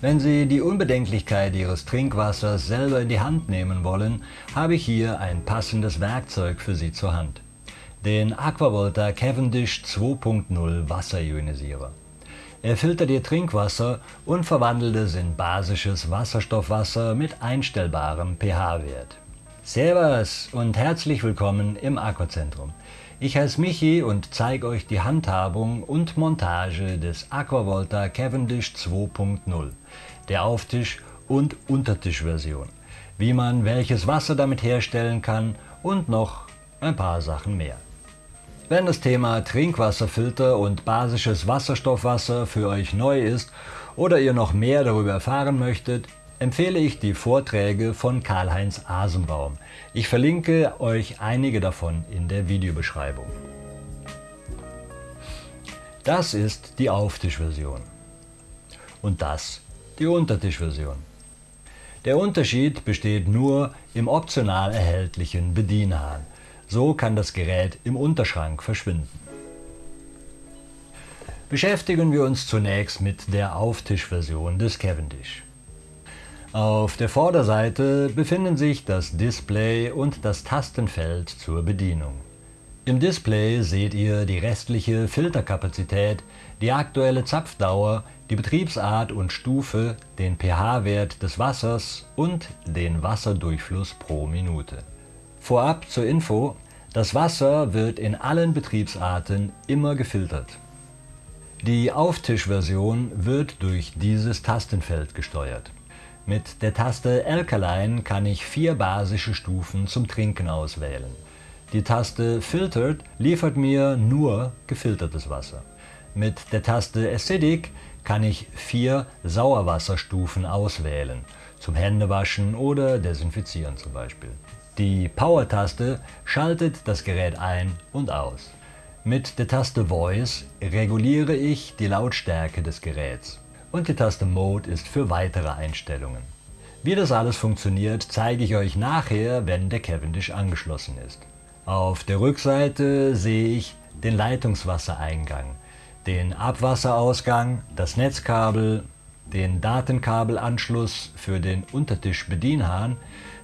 Wenn Sie die Unbedenklichkeit Ihres Trinkwassers selber in die Hand nehmen wollen, habe ich hier ein passendes Werkzeug für Sie zur Hand. Den Aquavolta Cavendish 2.0 Wasserionisierer. Er filtert Ihr Trinkwasser und verwandelt es in basisches Wasserstoffwasser mit einstellbarem pH-Wert. Servus und herzlich willkommen im Aquazentrum. Ich heiße Michi und zeige euch die Handhabung und Montage des Aquavolta Cavendish 2.0, der Auftisch- und Untertischversion, wie man welches Wasser damit herstellen kann und noch ein paar Sachen mehr. Wenn das Thema Trinkwasserfilter und basisches Wasserstoffwasser für euch neu ist oder ihr noch mehr darüber erfahren möchtet, empfehle ich die Vorträge von Karl-Heinz Asenbaum. Ich verlinke euch einige davon in der Videobeschreibung. Das ist die Auftischversion und das die Untertischversion. Der Unterschied besteht nur im optional erhältlichen Bedienhahn. So kann das Gerät im Unterschrank verschwinden. Beschäftigen wir uns zunächst mit der Auftischversion des Cavendish. Auf der Vorderseite befinden sich das Display und das Tastenfeld zur Bedienung. Im Display seht ihr die restliche Filterkapazität, die aktuelle Zapfdauer, die Betriebsart und Stufe, den pH-Wert des Wassers und den Wasserdurchfluss pro Minute. Vorab zur Info, das Wasser wird in allen Betriebsarten immer gefiltert. Die Auftischversion wird durch dieses Tastenfeld gesteuert. Mit der Taste Alkaline kann ich vier basische Stufen zum Trinken auswählen. Die Taste Filtered liefert mir nur gefiltertes Wasser. Mit der Taste Acidic kann ich vier Sauerwasserstufen auswählen, zum Händewaschen oder Desinfizieren zum Beispiel. Die Power-Taste schaltet das Gerät ein und aus. Mit der Taste Voice reguliere ich die Lautstärke des Geräts und die Taste Mode ist für weitere Einstellungen. Wie das alles funktioniert, zeige ich euch nachher, wenn der Cavendish angeschlossen ist. Auf der Rückseite sehe ich den Leitungswassereingang, den Abwasserausgang, das Netzkabel, den Datenkabelanschluss für den Untertischbedienhahn,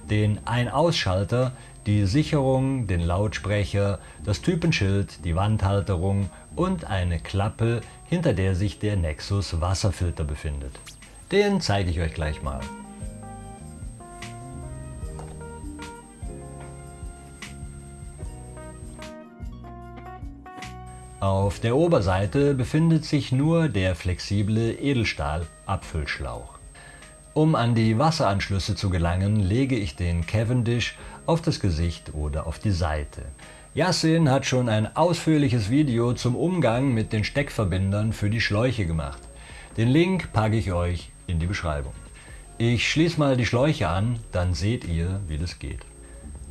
den Ein-Ausschalter, die Sicherung, den Lautsprecher, das Typenschild, die Wandhalterung und eine Klappe, hinter der sich der Nexus Wasserfilter befindet. Den zeige ich euch gleich mal. Auf der Oberseite befindet sich nur der flexible Edelstahl-Abfüllschlauch. Um an die Wasseranschlüsse zu gelangen, lege ich den Cavendish auf das Gesicht oder auf die Seite. Yassin hat schon ein ausführliches Video zum Umgang mit den Steckverbindern für die Schläuche gemacht. Den Link packe ich euch in die Beschreibung. Ich schließe mal die Schläuche an, dann seht ihr, wie das geht.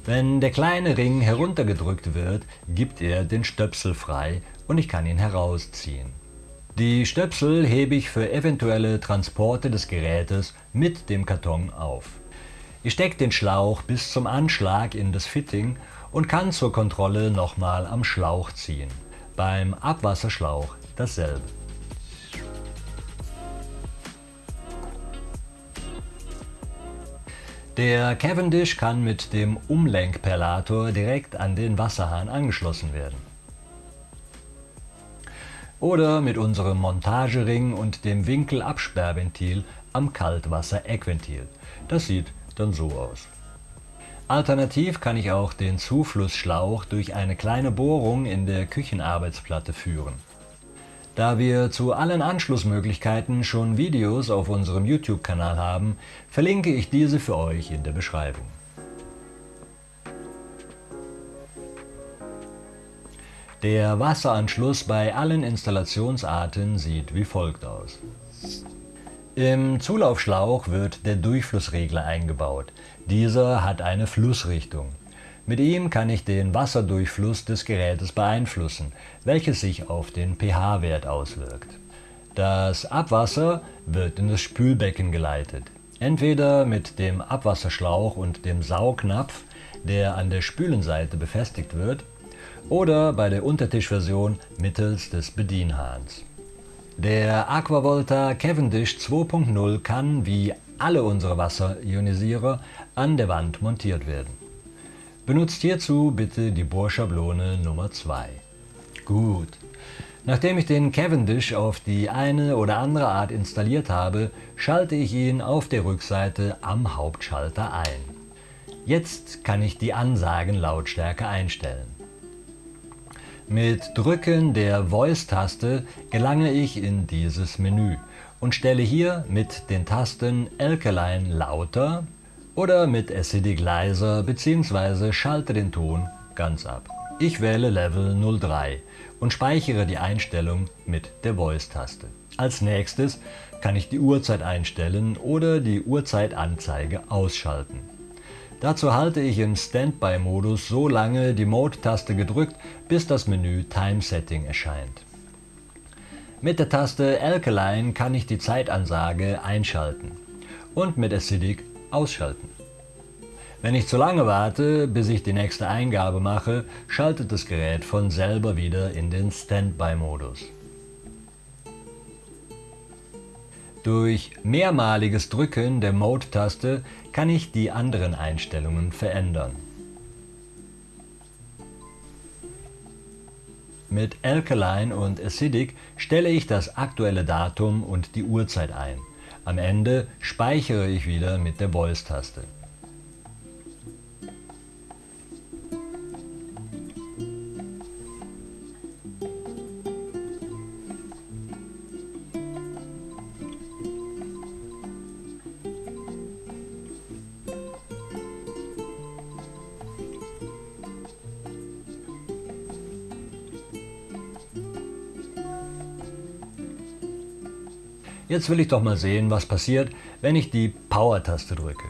Wenn der kleine Ring heruntergedrückt wird, gibt er den Stöpsel frei und ich kann ihn herausziehen. Die Stöpsel hebe ich für eventuelle Transporte des Gerätes mit dem Karton auf. Ich stecke den Schlauch bis zum Anschlag in das Fitting und kann zur Kontrolle nochmal am Schlauch ziehen. Beim Abwasserschlauch dasselbe. Der Cavendish kann mit dem Umlenkperlator direkt an den Wasserhahn angeschlossen werden oder mit unserem Montagering und dem Winkelabsperrventil am Kaltwasser-Eckventil. Das sieht dann so aus. Alternativ kann ich auch den Zuflussschlauch durch eine kleine Bohrung in der Küchenarbeitsplatte führen. Da wir zu allen Anschlussmöglichkeiten schon Videos auf unserem YouTube-Kanal haben, verlinke ich diese für euch in der Beschreibung. Der Wasseranschluss bei allen Installationsarten sieht wie folgt aus. Im Zulaufschlauch wird der Durchflussregler eingebaut. Dieser hat eine Flussrichtung. Mit ihm kann ich den Wasserdurchfluss des Gerätes beeinflussen, welches sich auf den pH-Wert auswirkt. Das Abwasser wird in das Spülbecken geleitet. Entweder mit dem Abwasserschlauch und dem Saugnapf, der an der Spülenseite befestigt wird, oder bei der Untertischversion mittels des Bedienhahns. Der Aquavolta Cavendish 2.0 kann, wie alle unsere Wasserionisierer, an der Wand montiert werden. Benutzt hierzu bitte die Bohrschablone Nummer 2. Gut. Nachdem ich den Cavendish auf die eine oder andere Art installiert habe, schalte ich ihn auf der Rückseite am Hauptschalter ein. Jetzt kann ich die Ansagenlautstärke einstellen. Mit Drücken der Voice-Taste gelange ich in dieses Menü und stelle hier mit den Tasten Alkaline lauter oder mit Acidic leiser bzw. schalte den Ton ganz ab. Ich wähle Level 03 und speichere die Einstellung mit der Voice-Taste. Als nächstes kann ich die Uhrzeit einstellen oder die Uhrzeitanzeige ausschalten. Dazu halte ich im Standby-Modus so lange die Mode-Taste gedrückt, bis das Menü Time Setting erscheint. Mit der Taste Alkaline kann ich die Zeitansage einschalten und mit Acidic ausschalten. Wenn ich zu lange warte, bis ich die nächste Eingabe mache, schaltet das Gerät von selber wieder in den Standby-Modus. Durch mehrmaliges Drücken der Mode-Taste kann ich die anderen Einstellungen verändern. Mit Alkaline und Acidic stelle ich das aktuelle Datum und die Uhrzeit ein. Am Ende speichere ich wieder mit der Voice-Taste. Jetzt will ich doch mal sehen, was passiert, wenn ich die Power-Taste drücke.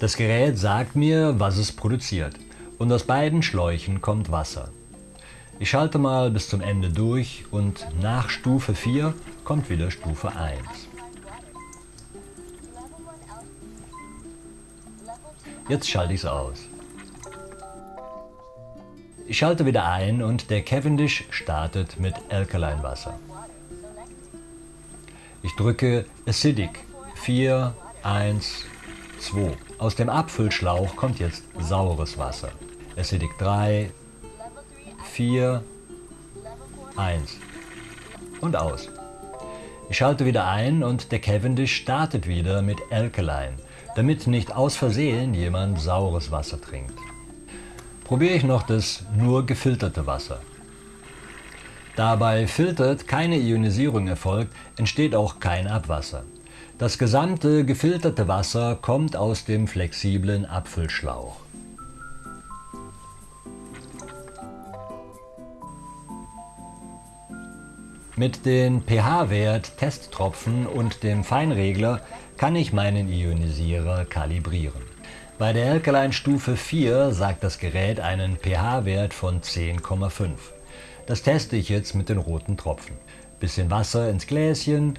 Das Gerät sagt mir, was es produziert und aus beiden Schläuchen kommt Wasser. Ich schalte mal bis zum Ende durch und nach Stufe 4 kommt wieder Stufe 1. Jetzt schalte ich es aus. Ich schalte wieder ein und der Cavendish startet mit Alkaline Wasser. Ich drücke Acidic 4, 1, 2. Aus dem Abfüllschlauch kommt jetzt saures Wasser. Acidic 3, 4, 1 und aus. Ich schalte wieder ein und der Cavendish startet wieder mit Alkaline, damit nicht aus Versehen jemand saures Wasser trinkt probiere ich noch das nur gefilterte Wasser. Da bei Filtert keine Ionisierung erfolgt, entsteht auch kein Abwasser. Das gesamte gefilterte Wasser kommt aus dem flexiblen Abfüllschlauch. Mit den pH-Wert-Testtropfen und dem Feinregler kann ich meinen Ionisierer kalibrieren. Bei der Alkaline Stufe 4 sagt das Gerät einen pH-Wert von 10,5. Das teste ich jetzt mit den roten Tropfen. Bisschen Wasser ins Gläschen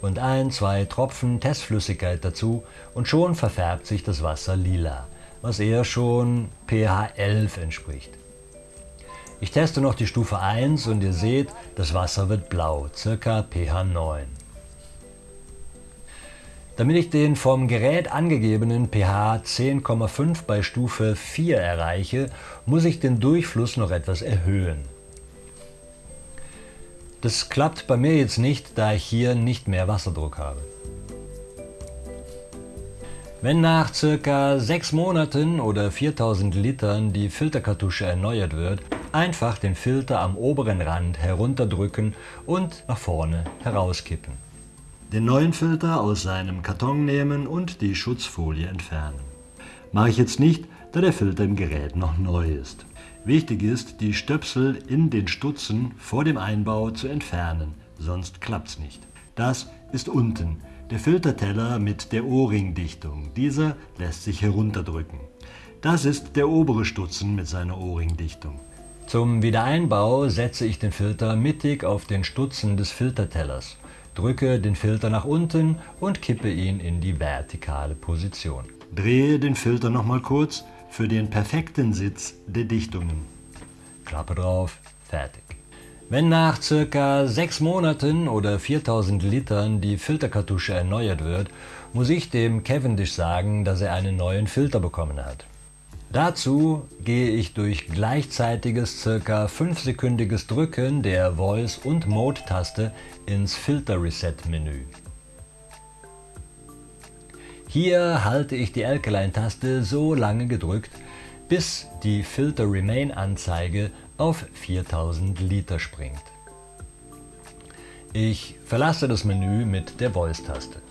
und ein, zwei Tropfen Testflüssigkeit dazu und schon verfärbt sich das Wasser lila, was eher schon pH 11 entspricht. Ich teste noch die Stufe 1 und ihr seht, das Wasser wird blau, circa pH 9. Damit ich den vom Gerät angegebenen pH 10,5 bei Stufe 4 erreiche, muss ich den Durchfluss noch etwas erhöhen. Das klappt bei mir jetzt nicht, da ich hier nicht mehr Wasserdruck habe. Wenn nach ca. 6 Monaten oder 4000 Litern die Filterkartusche erneuert wird, einfach den Filter am oberen Rand herunterdrücken und nach vorne herauskippen den neuen Filter aus seinem Karton nehmen und die Schutzfolie entfernen. Mache ich jetzt nicht, da der Filter im Gerät noch neu ist. Wichtig ist, die Stöpsel in den Stutzen vor dem Einbau zu entfernen, sonst klappt's nicht. Das ist unten, der Filterteller mit der O-Ring-Dichtung. Dieser lässt sich herunterdrücken. Das ist der obere Stutzen mit seiner O-Ring-Dichtung. Zum Wiedereinbau setze ich den Filter mittig auf den Stutzen des Filtertellers drücke den Filter nach unten und kippe ihn in die vertikale Position. Drehe den Filter nochmal kurz für den perfekten Sitz der Dichtungen. Klappe drauf, fertig. Wenn nach ca. 6 Monaten oder 4000 Litern die Filterkartusche erneuert wird, muss ich dem Cavendish sagen, dass er einen neuen Filter bekommen hat. Dazu gehe ich durch gleichzeitiges ca. 5-sekündiges Drücken der Voice- und Mode-Taste ins Filter Reset Menü. Hier halte ich die Alkaline-Taste so lange gedrückt, bis die Filter Remain Anzeige auf 4000 Liter springt. Ich verlasse das Menü mit der Voice-Taste.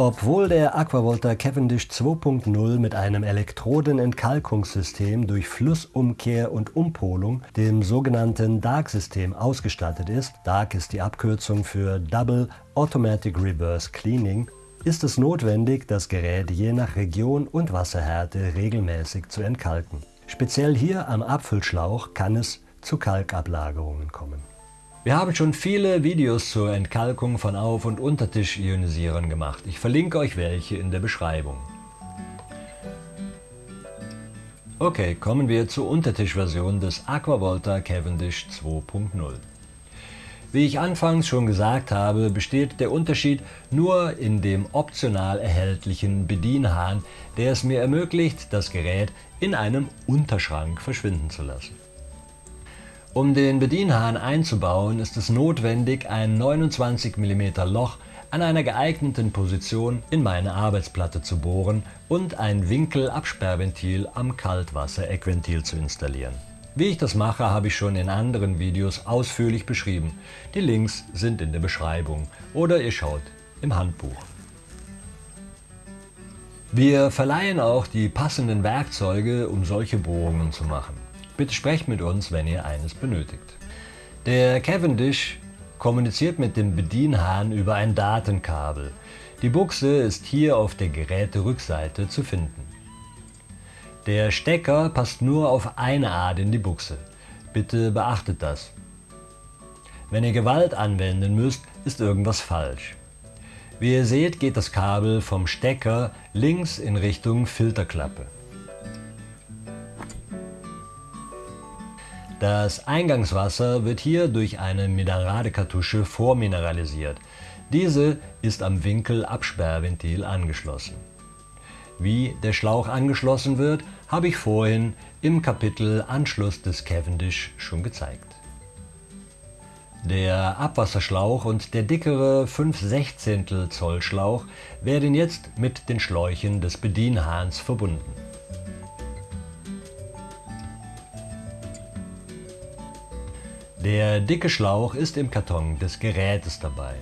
Obwohl der Aquavolta Cavendish 2.0 mit einem Elektrodenentkalkungssystem durch Flussumkehr und Umpolung, dem sogenannten DARC-System, ausgestattet ist, DARC ist die Abkürzung für Double Automatic Reverse Cleaning, ist es notwendig, das Gerät je nach Region und Wasserhärte regelmäßig zu entkalken. Speziell hier am Abfüllschlauch kann es zu Kalkablagerungen kommen. Wir haben schon viele Videos zur Entkalkung von Auf- und Untertisch-Ionisieren gemacht. Ich verlinke euch welche in der Beschreibung. Okay, kommen wir zur Untertischversion des Aquavolta Cavendish 2.0. Wie ich anfangs schon gesagt habe, besteht der Unterschied nur in dem optional erhältlichen Bedienhahn, der es mir ermöglicht, das Gerät in einem Unterschrank verschwinden zu lassen. Um den Bedienhahn einzubauen, ist es notwendig, ein 29 mm Loch an einer geeigneten Position in meine Arbeitsplatte zu bohren und ein Winkelabsperrventil am Kaltwasser-Eckventil zu installieren. Wie ich das mache, habe ich schon in anderen Videos ausführlich beschrieben. Die Links sind in der Beschreibung oder ihr schaut im Handbuch. Wir verleihen auch die passenden Werkzeuge, um solche Bohrungen zu machen. Bitte sprecht mit uns, wenn ihr eines benötigt. Der Cavendish kommuniziert mit dem Bedienhahn über ein Datenkabel. Die Buchse ist hier auf der Geräterückseite zu finden. Der Stecker passt nur auf eine Art in die Buchse. Bitte beachtet das. Wenn ihr Gewalt anwenden müsst, ist irgendwas falsch. Wie ihr seht, geht das Kabel vom Stecker links in Richtung Filterklappe. Das Eingangswasser wird hier durch eine Mineralekartusche vormineralisiert. Diese ist am Winkelabsperrventil angeschlossen. Wie der Schlauch angeschlossen wird, habe ich vorhin im Kapitel Anschluss des Cavendish schon gezeigt. Der Abwasserschlauch und der dickere 5 16 Zoll Schlauch werden jetzt mit den Schläuchen des Bedienhahns verbunden. Der dicke Schlauch ist im Karton des Gerätes dabei.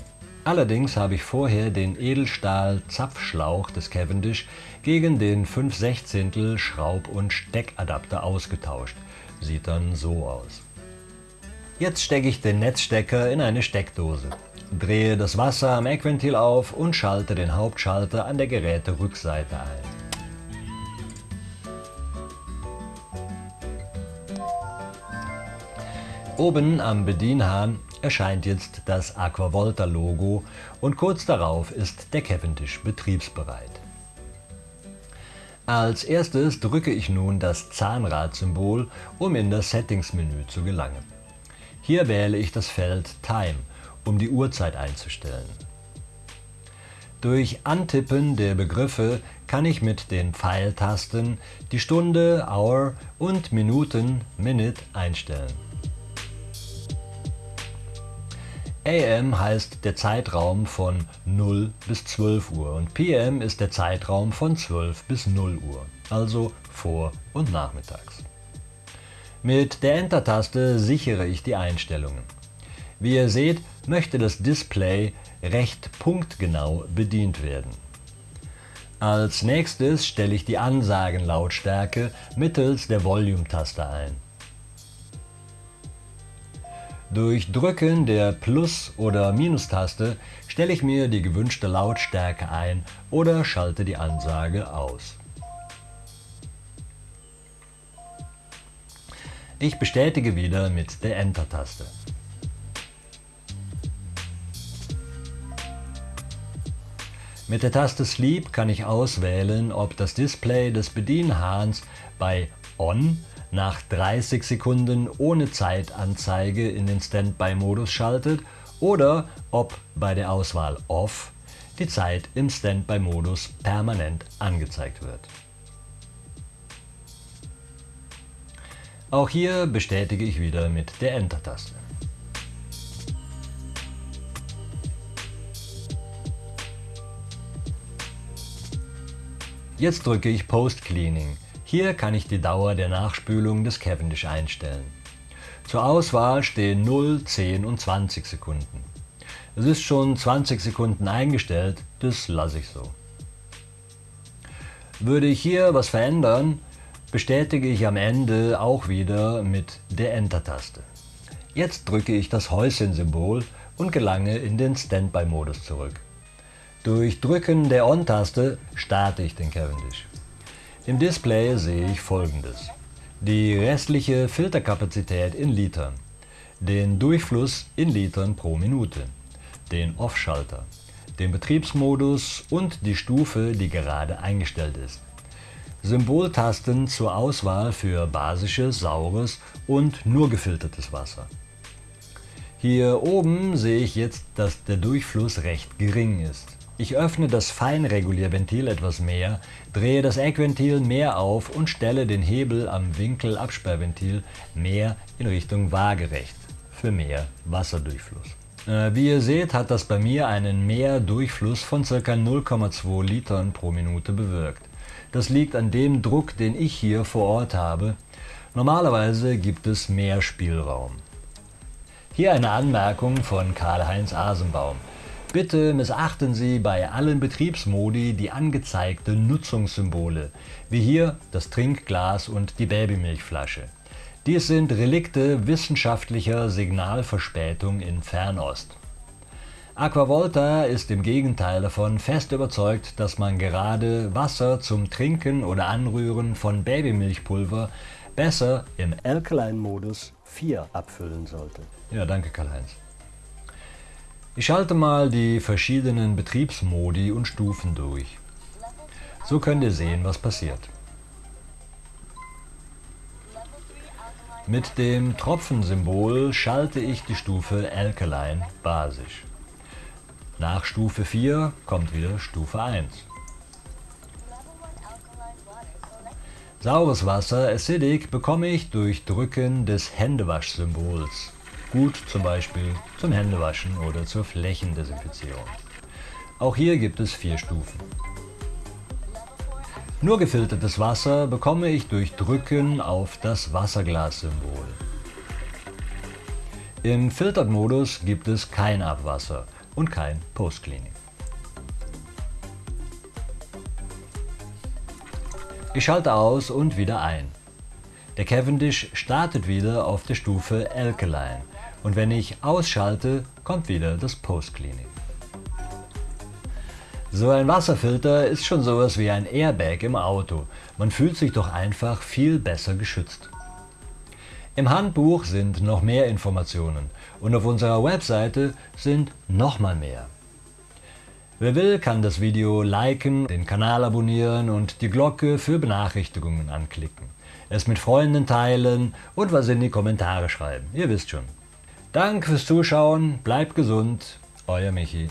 Allerdings habe ich vorher den Edelstahl-Zapfschlauch des Cavendish gegen den 5 16 Schraub- und Steckadapter ausgetauscht. Sieht dann so aus. Jetzt stecke ich den Netzstecker in eine Steckdose, drehe das Wasser am Eckventil auf und schalte den Hauptschalter an der Geräterückseite ein. Oben am Bedienhahn erscheint jetzt das Aquavolta Logo und kurz darauf ist der Cavendish betriebsbereit. Als erstes drücke ich nun das Zahnradsymbol, um in das Settings-Menü zu gelangen. Hier wähle ich das Feld Time, um die Uhrzeit einzustellen. Durch Antippen der Begriffe kann ich mit den Pfeiltasten die Stunde, Hour und Minuten, Minute einstellen. AM heißt der Zeitraum von 0 bis 12 Uhr und PM ist der Zeitraum von 12 bis 0 Uhr, also vor und nachmittags. Mit der Enter-Taste sichere ich die Einstellungen. Wie ihr seht, möchte das Display recht punktgenau bedient werden. Als nächstes stelle ich die Ansagenlautstärke mittels der Volume-Taste ein. Durch Drücken der Plus- oder Minus-Taste stelle ich mir die gewünschte Lautstärke ein oder schalte die Ansage aus. Ich bestätige wieder mit der Enter-Taste. Mit der Taste Sleep kann ich auswählen, ob das Display des Bedienhahns bei On nach 30 Sekunden ohne Zeitanzeige in den Standby-Modus schaltet oder ob bei der Auswahl Off die Zeit im Standby-Modus permanent angezeigt wird. Auch hier bestätige ich wieder mit der Enter-Taste. Jetzt drücke ich Post Cleaning. Hier kann ich die Dauer der Nachspülung des Cavendish einstellen. Zur Auswahl stehen 0, 10 und 20 Sekunden. Es ist schon 20 Sekunden eingestellt, das lasse ich so. Würde ich hier was verändern, bestätige ich am Ende auch wieder mit der Enter-Taste. Jetzt drücke ich das Häuschen-Symbol und gelange in den Standby-Modus zurück. Durch Drücken der On-Taste starte ich den Cavendish. Im Display sehe ich folgendes. Die restliche Filterkapazität in Litern, den Durchfluss in Litern pro Minute, den Off-Schalter, den Betriebsmodus und die Stufe, die gerade eingestellt ist. Symboltasten zur Auswahl für basisches, saures und nur gefiltertes Wasser. Hier oben sehe ich jetzt, dass der Durchfluss recht gering ist. Ich öffne das Feinregulierventil etwas mehr, drehe das Eckventil mehr auf und stelle den Hebel am Winkelabsperrventil mehr in Richtung waagerecht für mehr Wasserdurchfluss. Äh, wie ihr seht, hat das bei mir einen Mehrdurchfluss von ca. 0,2 Litern pro Minute bewirkt. Das liegt an dem Druck, den ich hier vor Ort habe. Normalerweise gibt es mehr Spielraum. Hier eine Anmerkung von Karl-Heinz Asenbaum. Bitte missachten Sie bei allen Betriebsmodi die angezeigten Nutzungssymbole, wie hier das Trinkglas und die Babymilchflasche. Dies sind Relikte wissenschaftlicher Signalverspätung in Fernost. Aquavolta ist im Gegenteil davon fest überzeugt, dass man gerade Wasser zum Trinken oder Anrühren von Babymilchpulver besser im Alkaline-Modus 4 abfüllen sollte. Ja, danke Karl-Heinz. Ich schalte mal die verschiedenen Betriebsmodi und Stufen durch. So könnt ihr sehen, was passiert. Mit dem Tropfensymbol schalte ich die Stufe Alkaline basisch. Nach Stufe 4 kommt wieder Stufe 1. Saures Wasser Acidic bekomme ich durch Drücken des Händewaschsymbols. Gut zum Beispiel zum Händewaschen oder zur Flächendesinfizierung. Auch hier gibt es vier Stufen. Nur gefiltertes Wasser bekomme ich durch Drücken auf das Wasserglas-Symbol. Im Filtered-Modus gibt es kein Abwasser und kein Post-Cleaning. Ich schalte aus und wieder ein. Der Cavendish startet wieder auf der Stufe Alkaline und wenn ich ausschalte, kommt wieder das Post-Cleaning. So ein Wasserfilter ist schon sowas wie ein Airbag im Auto. Man fühlt sich doch einfach viel besser geschützt. Im Handbuch sind noch mehr Informationen und auf unserer Webseite sind nochmal mehr. Wer will, kann das Video liken, den Kanal abonnieren und die Glocke für Benachrichtigungen anklicken. Es mit Freunden teilen und was in die Kommentare schreiben. Ihr wisst schon. Danke fürs Zuschauen, bleibt gesund, euer Michi.